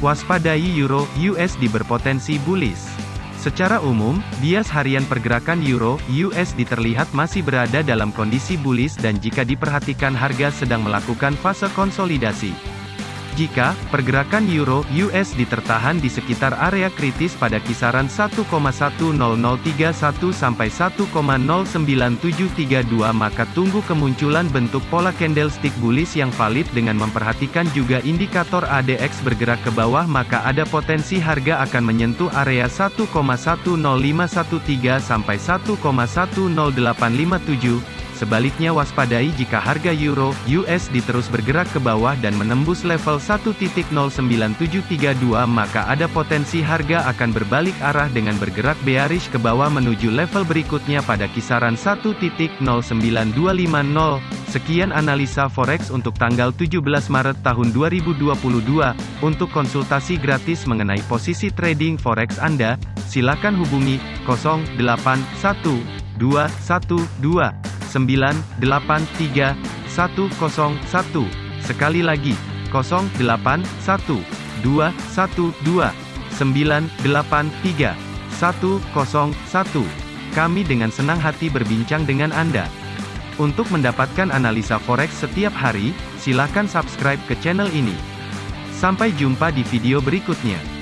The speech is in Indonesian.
Waspadai Euro USD berpotensi bullish. Secara umum, bias harian pergerakan Euro USD terlihat masih berada dalam kondisi bullish dan jika diperhatikan harga sedang melakukan fase konsolidasi. Jika pergerakan euro USD tertahan di sekitar area kritis pada kisaran 1,10031 sampai 1,09732 maka tunggu kemunculan bentuk pola candlestick bullish yang valid dengan memperhatikan juga indikator ADX bergerak ke bawah maka ada potensi harga akan menyentuh area 1,10513 sampai 1,10857 Sebaliknya waspadai jika harga euro USD terus bergerak ke bawah dan menembus level 1.09732 maka ada potensi harga akan berbalik arah dengan bergerak bearish ke bawah menuju level berikutnya pada kisaran 1.09250. Sekian analisa forex untuk tanggal 17 Maret tahun 2022. Untuk konsultasi gratis mengenai posisi trading forex Anda, silakan hubungi 081212 983 101. Sekali lagi, 081 212 983 101. Kami dengan senang hati berbincang dengan Anda. Untuk mendapatkan analisa forex setiap hari, silakan subscribe ke channel ini. Sampai jumpa di video berikutnya.